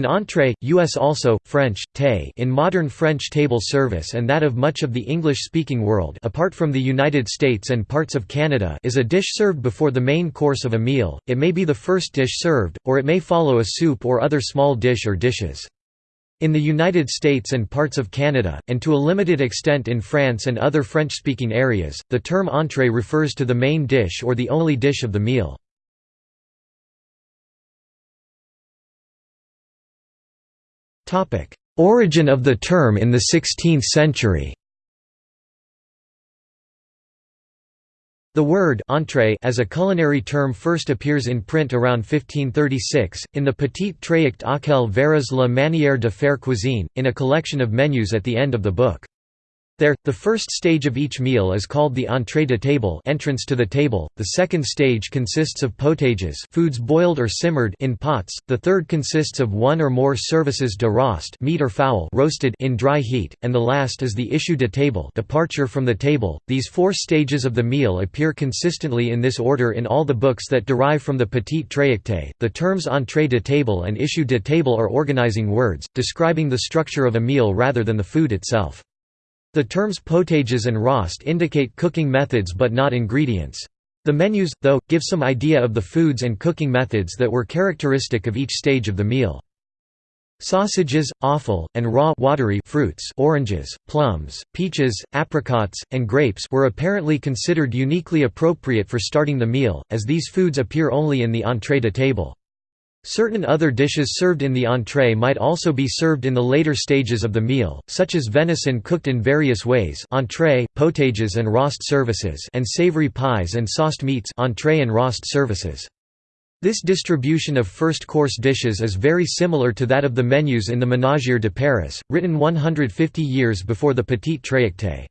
An entrée, US also, French, thé in modern French table service and that of much of the English-speaking world apart from the United States and parts of Canada is a dish served before the main course of a meal, it may be the first dish served, or it may follow a soup or other small dish or dishes. In the United States and parts of Canada, and to a limited extent in France and other French-speaking areas, the term entrée refers to the main dish or the only dish of the meal. Origin of the term in the 16th century The word entrée as a culinary term first appears in print around 1536, in the Petit Tractat auquel verras la manière de faire cuisine, in a collection of menus at the end of the book. There, the first stage of each meal is called the entrée de table entrance to the table, the second stage consists of potages foods boiled or simmered in pots, the third consists of one or more services de roast meat or fowl roasted in dry heat, and the last is the issue de table departure from the table. These four stages of the meal appear consistently in this order in all the books that derive from the Petit Tractate. The terms entrée de table and issue de table are organizing words, describing the structure of a meal rather than the food itself. The terms potages and roast indicate cooking methods but not ingredients. The menus, though, give some idea of the foods and cooking methods that were characteristic of each stage of the meal. Sausages, offal, and raw watery fruits oranges, plums, peaches, apricots, and grapes were apparently considered uniquely appropriate for starting the meal, as these foods appear only in the entrée de table. Certain other dishes served in the entree might also be served in the later stages of the meal, such as venison cooked in various ways entree, potages and roast services and savory pies and sauced meats entree and roast services. This distribution of first-course dishes is very similar to that of the menus in the Ménagier de Paris, written 150 years before the Petit Tractate.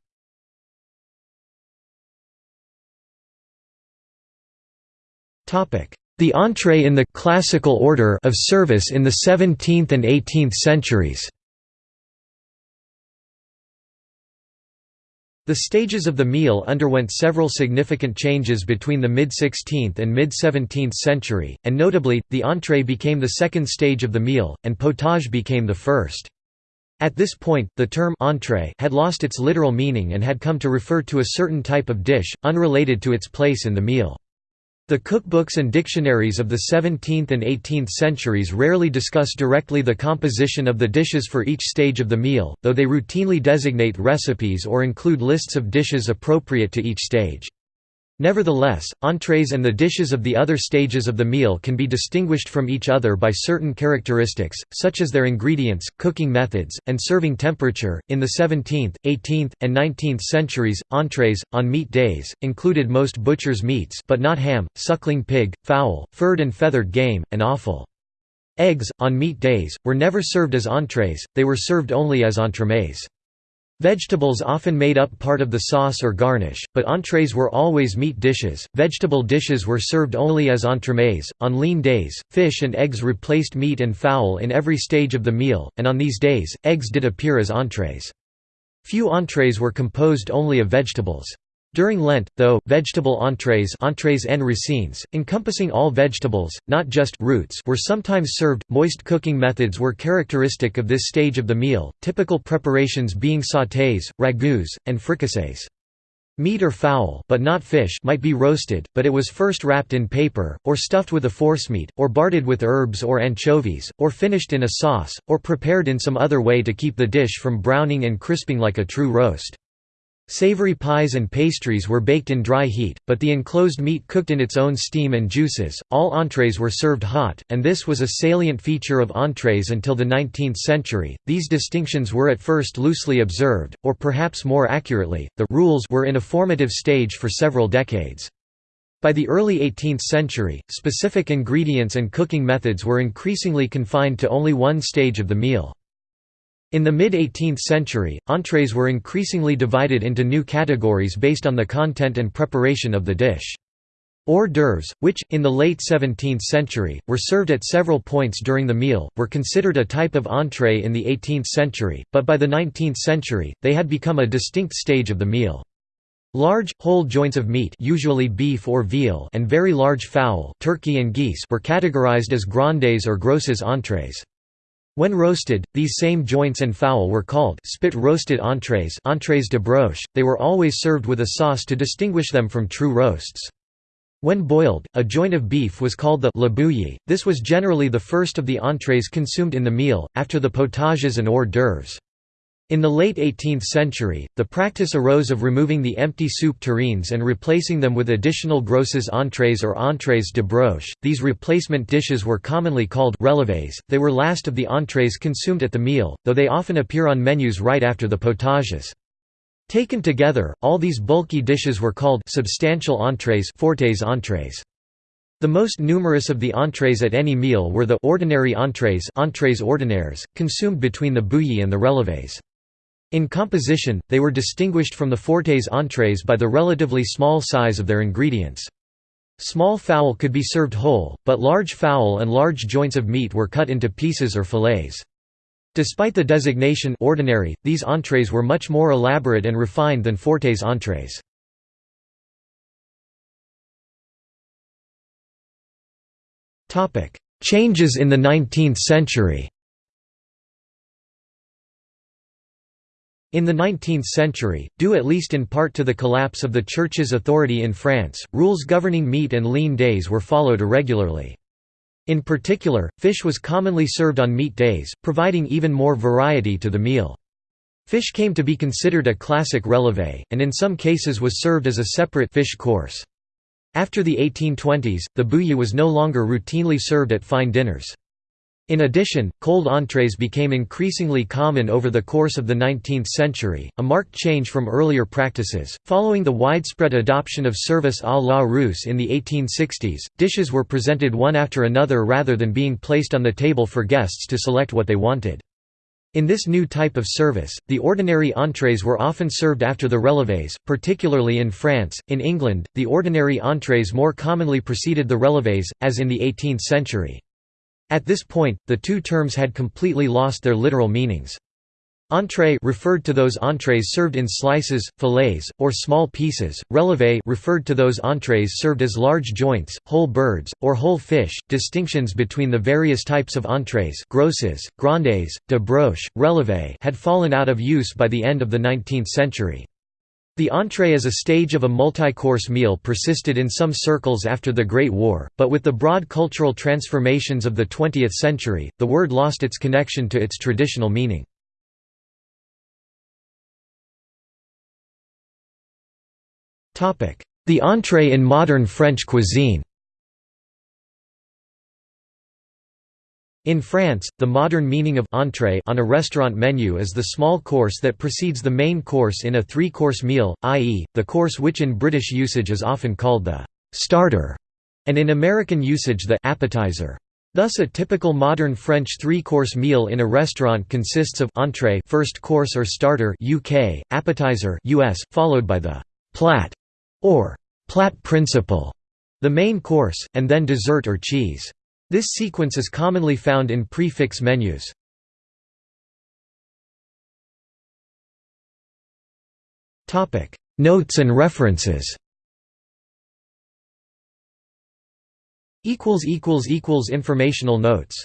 The entree in the classical order of service in the 17th and 18th centuries. The stages of the meal underwent several significant changes between the mid-16th and mid-17th century, and notably, the entree became the second stage of the meal, and potage became the first. At this point, the term entree had lost its literal meaning and had come to refer to a certain type of dish, unrelated to its place in the meal. The cookbooks and dictionaries of the 17th and 18th centuries rarely discuss directly the composition of the dishes for each stage of the meal, though they routinely designate recipes or include lists of dishes appropriate to each stage. Nevertheless, entrees and the dishes of the other stages of the meal can be distinguished from each other by certain characteristics, such as their ingredients, cooking methods, and serving temperature. In the 17th, 18th, and 19th centuries, entrees, on meat days, included most butcher's meats but not ham, suckling pig, fowl, furred and feathered game, and offal. Eggs, on meat days, were never served as entrees, they were served only as entremets. Vegetables often made up part of the sauce or garnish, but entrees were always meat dishes. Vegetable dishes were served only as entremets. On lean days, fish and eggs replaced meat and fowl in every stage of the meal, and on these days, eggs did appear as entrees. Few entrees were composed only of vegetables. During Lent, though, vegetable entrees, entrees en racines, encompassing all vegetables, not just roots, were sometimes served. Moist cooking methods were characteristic of this stage of the meal, typical preparations being sautés, ragoûts, and fricassees. Meat or fowl but not fish might be roasted, but it was first wrapped in paper, or stuffed with a forcemeat, or barded with herbs or anchovies, or finished in a sauce, or prepared in some other way to keep the dish from browning and crisping like a true roast. Savory pies and pastries were baked in dry heat, but the enclosed meat cooked in its own steam and juices. All entrees were served hot, and this was a salient feature of entrees until the 19th century. These distinctions were at first loosely observed, or perhaps more accurately, the rules were in a formative stage for several decades. By the early 18th century, specific ingredients and cooking methods were increasingly confined to only one stage of the meal. In the mid-18th century, entrees were increasingly divided into new categories based on the content and preparation of the dish. Hors d'oeuvres, which, in the late 17th century, were served at several points during the meal, were considered a type of entree in the 18th century, but by the 19th century, they had become a distinct stage of the meal. Large, whole joints of meat usually beef or veal and very large fowl turkey and geese were categorized as grandes or grosses entrees. When roasted, these same joints and fowl were called spit roasted entrées, entrées de broche. They were always served with a sauce to distinguish them from true roasts. When boiled, a joint of beef was called the la bouillie. This was generally the first of the entrées consumed in the meal, after the potages and hors d'oeuvres. In the late 18th century, the practice arose of removing the empty soup tureens and replacing them with additional grosses entrées or entrées de broche. These replacement dishes were commonly called relevés. They were last of the entrées consumed at the meal, though they often appear on menus right after the potages. Taken together, all these bulky dishes were called substantial entrées, fortes entrées. The most numerous of the entrées at any meal were the ordinary entrées, entrées ordinaires, consumed between the bouillie and the relevés. In composition, they were distinguished from the fortes entrees by the relatively small size of their ingredients. Small fowl could be served whole, but large fowl and large joints of meat were cut into pieces or fillets. Despite the designation ordinary, these entrees were much more elaborate and refined than fortes entrees. Changes in the 19th century In the 19th century, due at least in part to the collapse of the Church's authority in France, rules governing meat and lean days were followed irregularly. In particular, fish was commonly served on meat days, providing even more variety to the meal. Fish came to be considered a classic relevé, and in some cases was served as a separate fish course. After the 1820s, the bouillie was no longer routinely served at fine dinners. In addition, cold entrees became increasingly common over the course of the 19th century, a marked change from earlier practices. Following the widespread adoption of service à la Russe in the 1860s, dishes were presented one after another rather than being placed on the table for guests to select what they wanted. In this new type of service, the ordinary entrees were often served after the relevés, particularly in France. In England, the ordinary entrees more commonly preceded the relevés, as in the 18th century. At this point, the two terms had completely lost their literal meanings. Entrée referred to those entrees served in slices, fillets, or small pieces. Relevé referred to those entrees served as large joints, whole birds, or whole fish. Distinctions between the various types of entrees, grosses, grandes, de broche, relevé, had fallen out of use by the end of the 19th century. The entree as a stage of a multi-course meal persisted in some circles after the Great War, but with the broad cultural transformations of the 20th century, the word lost its connection to its traditional meaning. The entree in modern French cuisine In France, the modern meaning of entrée on a restaurant menu is the small course that precedes the main course in a three-course meal, i.e., the course which in British usage is often called the «starter» and in American usage the «appetizer». Thus a typical modern French three-course meal in a restaurant consists of entrée first course or starter UK, appetizer US, followed by the «plat» or «plat principal», the main course, and then dessert or cheese. This sequence is commonly found in prix fixe menus. Notes and references Informational notes